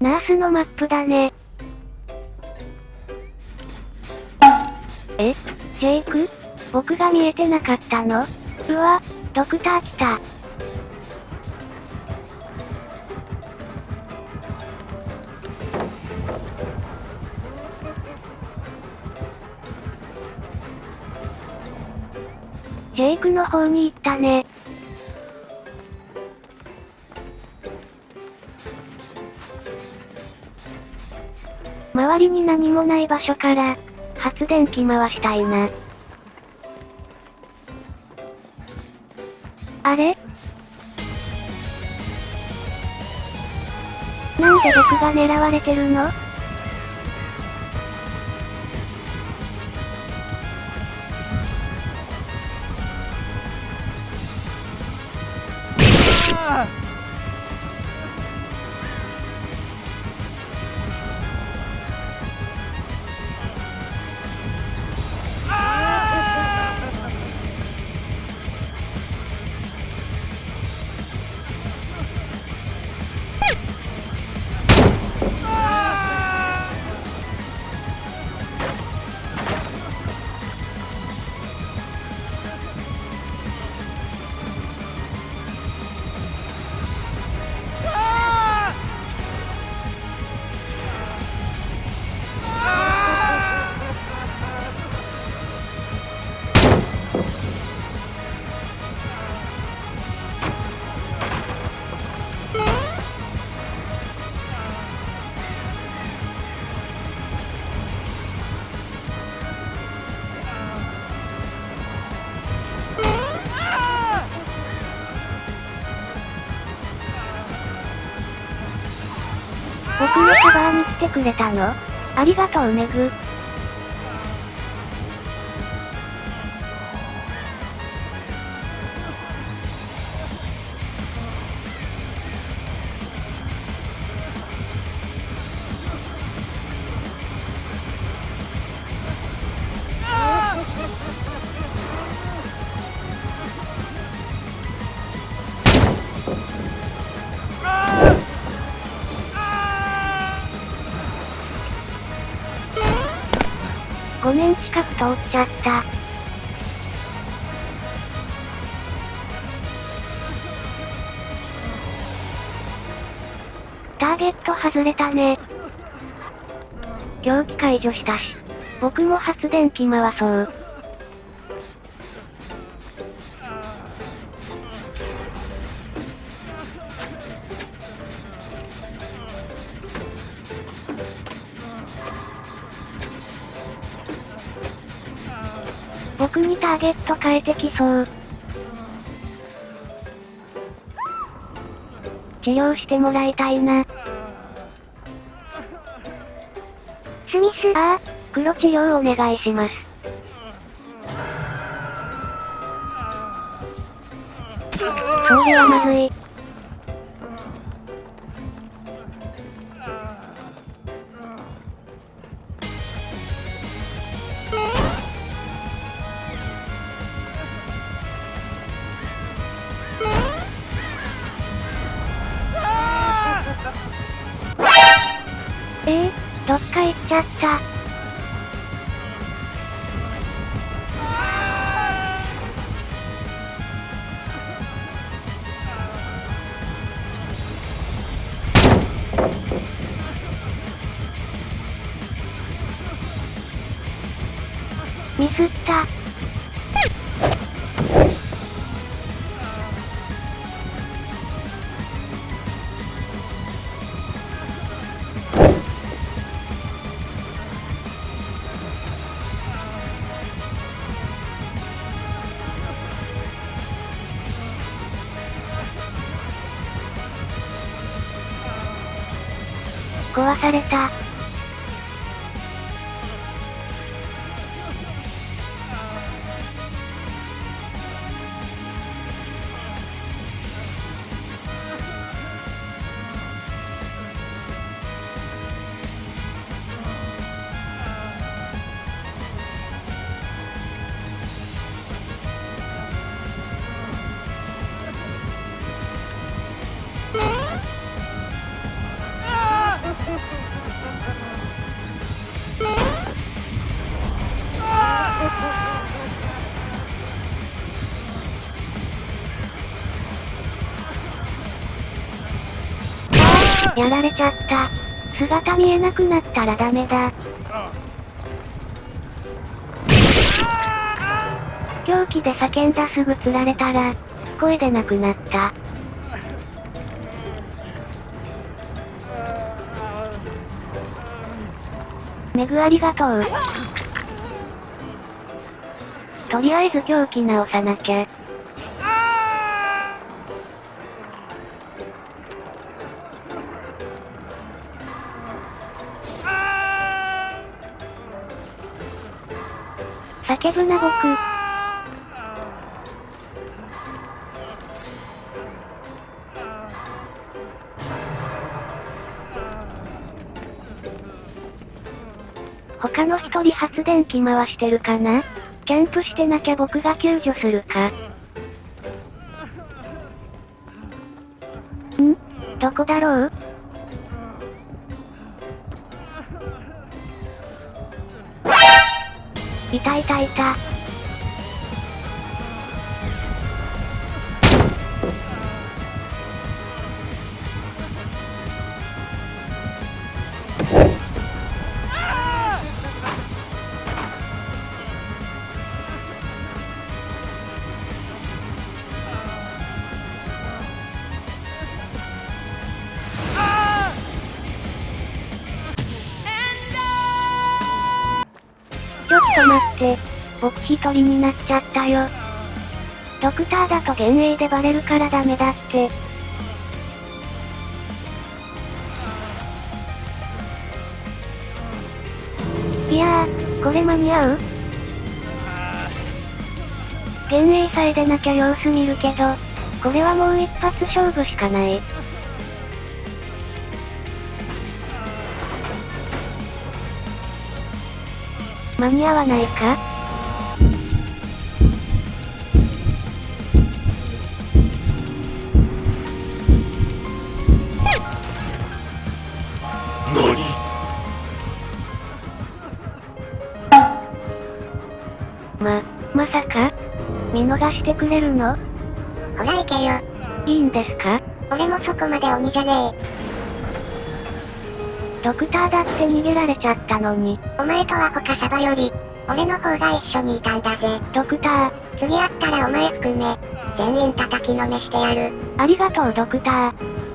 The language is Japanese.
ナースのマップだね。え？ジェイク？僕が見えてなかったの？うわ、ドクター来た。ジェイクの方に行ったね。周りに何もない場所から、発電機回したいな。あれ？なんで僕が狙われてるの？のカバーに来てくれたの？ありがとうメグ。年近く通っちゃった。ターゲット外れたね。狂気解除したし。僕も発電機回そう。僕にターゲット変えてきそう。治療してもらいたいな。スミス。ああ、黒治療お願いします。それはまずい。どっか行っちゃった。ミ壊された。やられちゃった。姿見えなくなったらダメだ。狂気で叫んだすぐ釣られたら、声出なくなった。メグありがとう。とりあえず狂気直さなきゃ。叫ぶな僕。他の一人発電機回してるかな？キャンプしてなきゃ僕が救助するか？ん？どこだろう？いたいたいた。と待って。僕一人になっちゃったよ。ドクターだと幻影でバレるからダメだって。いやー、これ間に合う？幻影さえ出なきゃ様子見るけど、これはもう一発勝負しかない。間に合わないか？ま、まさか？見逃してくれるの？ほら行けよ。いいんですか？俺もそこまで鬼じゃねえ。ドクターだって逃げられちゃったのに。お前とは他サバより、俺の方が一緒にいたんだぜ。ドクター。次会ったらお前含め、全員叩きのめしてやる。ありがとうドクター。